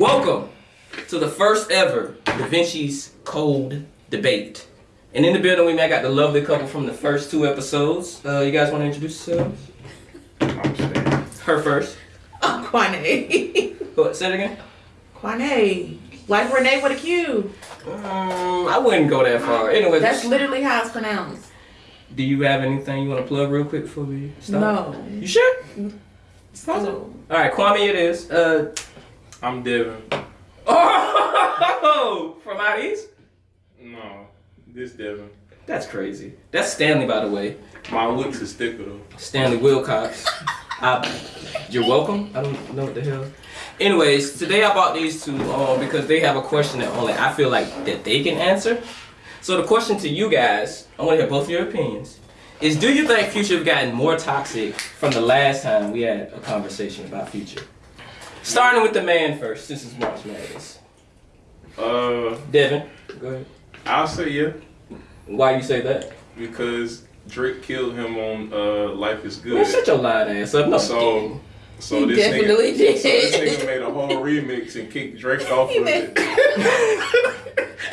Welcome to the first ever Da Vinci's Code debate. And in the building, we got the lovely couple from the first two episodes. Uh, you guys want to introduce yourselves? Her first. Oh, Quane. What, say it again. Quane. Like Renee with a Q. Um, I wouldn't go that far. Anyway, That's literally how it's pronounced. do you have anything you want to plug real quick before we start? No. You sure? So, All right, Kwame, it is. Uh, I'm Devin. oh, from out east. No, this Devin. That's crazy. That's Stanley, by the way. My looks is thicker though. Stanley Wilcox. I, you're welcome. I don't know what the hell. Anyways, today I bought these two um, because they have a question that only I feel like that they can answer. So the question to you guys, I want to hear both of your opinions, is do you think Future have gotten more toxic from the last time we had a conversation about Future? Starting with the man first, this is March Madness. Uh, Devin, go ahead. I'll say yeah Why you say that? because Drake killed him on uh Life Is Man, Good. shut your lying ass up. No, So, so He this definitely nigga, did. So this nigga made a whole remix and kicked Drake off He of it.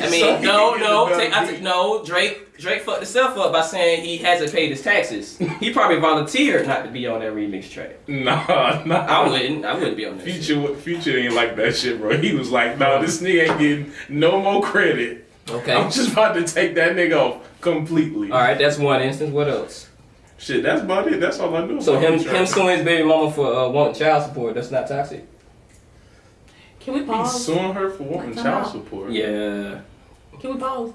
I mean, So no, no, take, I beat. take, no. Drake, Drake fucked himself up by saying he hasn't paid his taxes. He probably volunteered not to be on that remix track. Nah, nah. I wouldn't. I wouldn't be on that. shit. Future, Future ain't like that shit, bro. He was like, nah, this nigga ain't getting no more credit. Okay. I'm just about to take that nigga off completely. All right, that's one instance. What else? Shit, that's about it. That's all I know. So him, him suing his baby mama for uh, wanting child support. That's not toxic. can we pause? He's pause? suing her for wanting Like, child out. support. Yeah. Can we pause?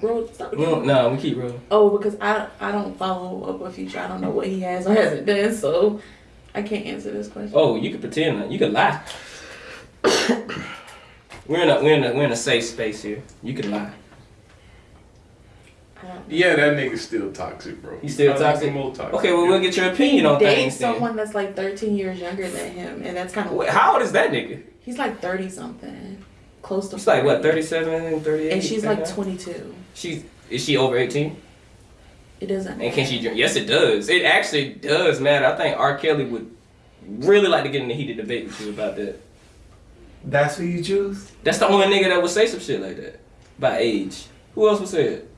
Bro, stop. We don't, no, we keep rolling. Oh, because I I don't follow up with Future. I don't know what he has or hasn't done, so I can't answer this question. Oh, you can pretend. that. You can lie. we're in a we're in a we're in a safe space here. You can lie. I don't- Yeah, that nigga's still toxic, bro. He's still toxic? More toxic. Okay, well we'll get your opinion on dates things. Then. someone that's like 13 years younger than him, and that's kind of Wait, How old is that nigga? He's like 30 something, close to. She's like what, 37, 38? And she's like 22. She's is she over 18? It doesn't. matter. And can she drink? Yes, it does. It actually does matter. I think R. Kelly would really like to get in the heated debate with you about that. That's who you choose? That's the only nigga that would say some shit like that by age. Who else would say it?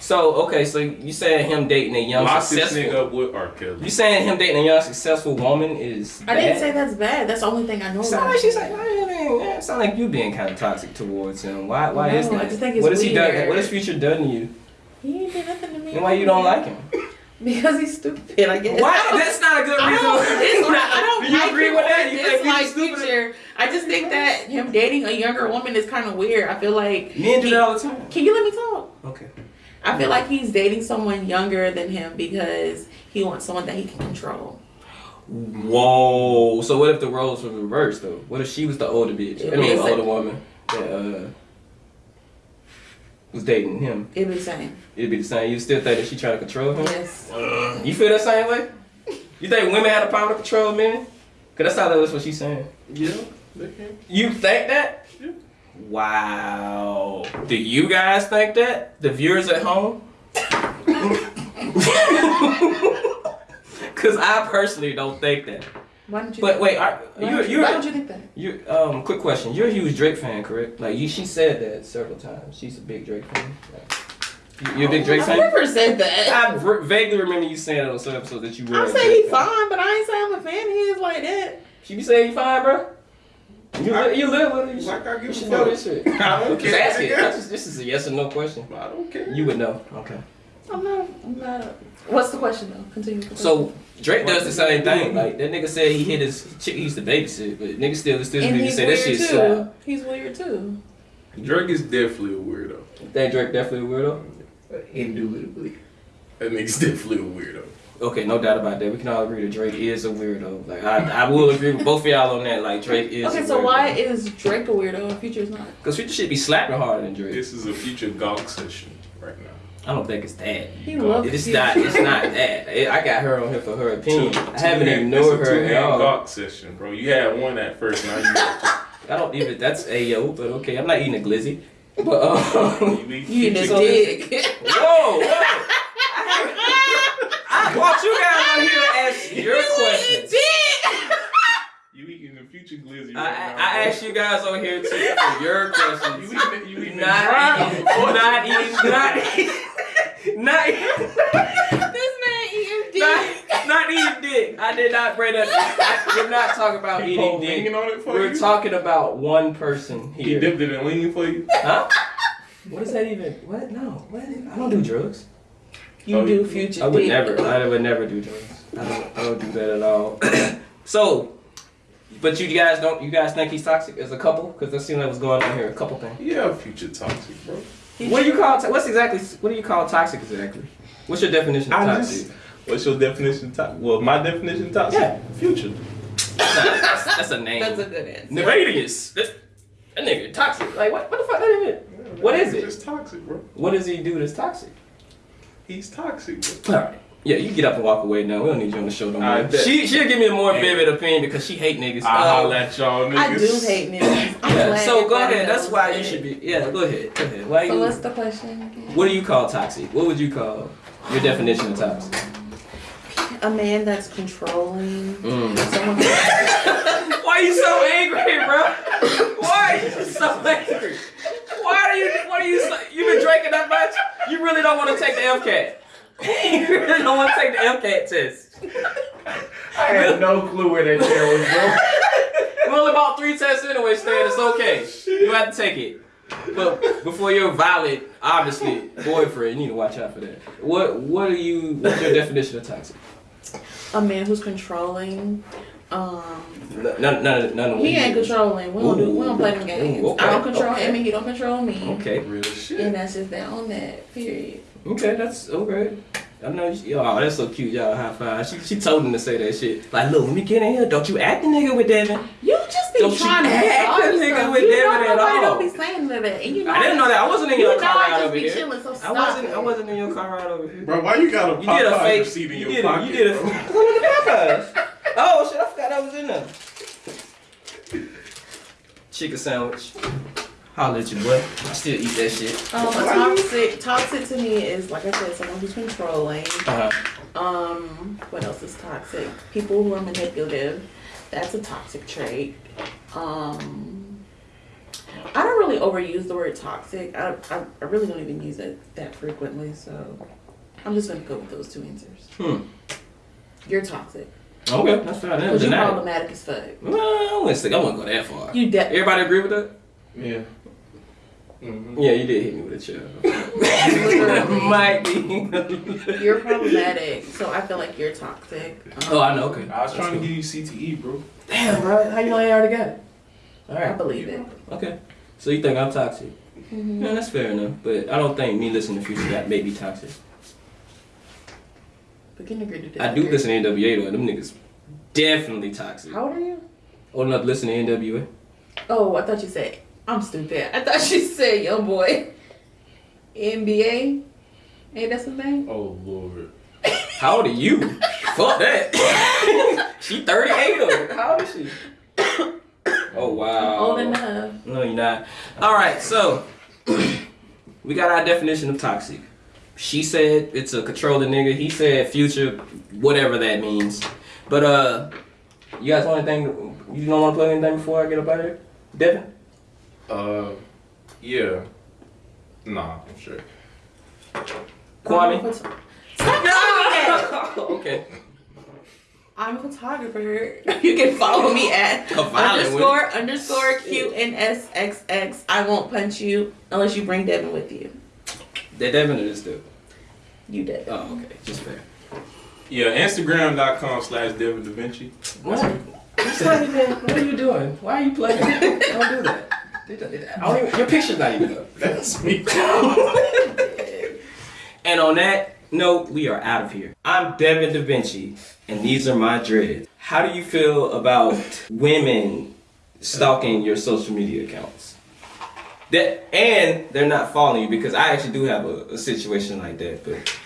So okay, so you saying him dating a young Lock this nigga successful? up with R. Kelly. You saying him dating a young successful woman is I didn't say that's bad. That's the only thing I know. Sound about like she's like, I mean, sound like you being kind of toxic towards him. Why? Why is that? I just think it's what has he done? What has Future done to you? He ain't did nothing to me. And why you don't like him? Because he's stupid. I guess. Why? I That's not a good I reason. don't, dislike, I don't Do you like agree him with that? You think dislike he's stupid? Future. I just think that him dating a younger woman is kind of weird. I feel like. Men do he- that all the time. Can you let me talk? Okay. I feel like he's dating someone younger than him because he wants someone that he can control. Whoa. So what if the roles were reversed though? What if she was the older bitch? I mean, It's like- older woman that uh, was dating him. It'd be the same. It'd be the same. You still think that she trying to control him? Yes. You feel that same way? You think women have the power to control men? Cause that's how that's what she's saying. Yeah. You think that? Yeah. Wow. Do you guys think that? The viewers at home? Cause I personally don't think that. Why don't you? But wait, are, why, you don't you, you why don't you think that? you um quick question. You're a huge Drake fan, correct? Like you, she said that several times. She's a big Drake fan. Like, you- you're a big Drake I fan. never said that. I v- vaguely remember you saying it on some episodes that you were. I'm saying he's fan. fine, but I ain't saying I'm a fan He is like that. She be saying you fine, bro. You I- li- you live with her. You, Like I should, you should know this shit. I don't Just care. ask it. nigga. That's just- this is a yes or no question. I don't care. You would know. Okay. I'm not. I'm not. A, what's the question though? Continue. with the So Drake does the same thing. Like that nigga said he hit his chick he used to babysit, but nigga still still question. and nigga he's say that weird shit too. slap. He's weird too. Drake is definitely a weirdo. That Drake definitely a weirdo. Indubitably. That nigga's definitely a weirdo. Okay, no doubt about that. We can all agree that Drake is a weirdo. Like I, I will agree with both of y'all on that. Like Drake is. Okay, a so why is Drake a weirdo and Future's not? Because Future should be slapping harder than Drake. This is a future gawk session right now. I don't think it's that. He loves It's Future. not. It's not that. It- I got her on here for her opinion. Two- I haven't two-man- ignored it's a her at two-man all. gawk session, bro. You had one at first, now you I don't even. That's Ayo, but okay. I'm not eating a glizzy. But um. You eat You in future this gawk- dick. whoa, whoa. I brought you guys on here to ask your questions. You eating the future glizzy. I, right I, now, I asked you guys over here to, for your You questions. eating, you eating Not eating, not eating, not eating, not eating, This man eating dick. not, not eating dick. I did not bring that. We're not talking about He eating dick. on it for We're you. talking about one person He dipped it in lean for you. Huh? What is that even? What? No. What? I don't do drugs. You Oh, do future I would dick. never. I would never do drugs. I don't. I don't do that at all. so, but you guys don't. You guys think he's toxic as a couple? Because that seems like what's going on here. A couple things. Yeah, future toxic, bro. What do you call? What's exactly? What do you call toxic exactly? What's your definition of toxic? just. What's your definition of toxic? Well, my definition of toxic. Yeah. Future. that's, that's a name. That's a good answer. Nefarious. That's, that nigga toxic. Like what? What the fuck? That even? What is it? Just toxic, bro. What does he do that's toxic? He's toxic. All right. Yeah, you get up and walk away now. We don't need you on the show no more. She she'll give me a more vivid opinion because she hate niggas. I holla at y'all niggas. I do hate niggas. Yeah, so go ahead. That's knows why you should be. Yeah, go ahead. Go ahead. Why So you? what's the question again? What do you call toxic? What would you call your definition of toxic? A man that's controlling. Mm. Someone Why are you so angry, bro? Why are you so angry? Why are you? What are you? So, you been drinking that much? You really don't want to take the MCAT. you really don't want to take the MCAT test. I had no clue where that chair was going. We only bought three tests anyway, Stan. It's okay. You have to take it. But before you're valid, obviously, boyfriend, you need to watch out for that. What What are you? What's your definition of toxic? a man who's controlling. Um, None, none, none of he ain't controlling. We don't do. We don't play them Ooh, games. okay, I don't control okay. him, and he don't control me. Okay. Real shit. And that's just that on that. Period. Okay, that's okay. I know. She, oh, that's so cute, y'all. High five. She, she told him to say that shit. Like, look, when we get in here, don't you act the nigga with Devin. You just be Don't trying to act start the nigga stuff. with you Devin know at nobody all. don't be saying that, and you know I didn't know that. I wasn't in your know car ride just over be here. chilling, so I wasn't. it. I wasn't in your car ride over here. Bro, why you got a You did a fake. receipt in You your did a. You did a. bro? Look at the Popeyes. Oh shit! I forgot was in there. Chicken sandwich. Holla at you, boy. I still eat that shit. Um, toxic, toxic to me is like I said, someone who's controlling. Uh-huh. Um, what else is toxic? People who are manipulative. That's a toxic trait. Um, I don't really overuse the word toxic. I, I, I really don't even use it that frequently, so I'm just gonna go with those two answers. Hmm. You're toxic Okay, that's fine. That because was you're night. problematic as fuck. Well, I wouldn't say I wouldn't go that far. You de- Everybody agree with that? Yeah. Mm-hmm. Yeah, you did hit me with a chair. Literally. Might be. you're problematic, so I feel like you're toxic. Um, Oh, I know. Okay. I was trying to give you CTE, bro. Damn, bro. How you know I already got it? All I right. believe it. Okay. So you think I'm toxic? Mhm. Yeah, that's fair enough. But I don't think me listening to Future that may be toxic. We can agree to disagree. I do listen to NWA though, and them niggas definitely toxic. How old are you? Oh, old enough to listen to NWA. Oh, I thought you said I'm stupid. I thought you said young boy. NBA. Ain't that his name? Oh lord. How old are you? Fuck that. she 38 or how old is she? Oh wow. Old enough. No, you're not. All right, so we got our definition of toxic. She said it's a controlling nigga. He said future, whatever that means. But uh, you guys want anything? You don't want to play anything before I get up out of here, Devin? Uh, yeah. Nah, I'm sure. Kwame. I'm a phot- Stop calling me that. okay. I'm a photographer. You can follow me at A violent underscore underscore QNSXX. I won't punch you unless you bring Devin with you. That Devin or this dude? You did. Oh, okay, just fair. Yeah, Instagram.com slash Devin Da Vinci. What? What's not What are you doing? Why are you playing? Don't do that. I don't even, your picture's not even up. That's me. And on that note, we are out of here. I'm Devin Da Vinci, and these are my dreads. How do you feel about women stalking your social media accounts? That and they're not following you because I actually do have a, a situation like that, but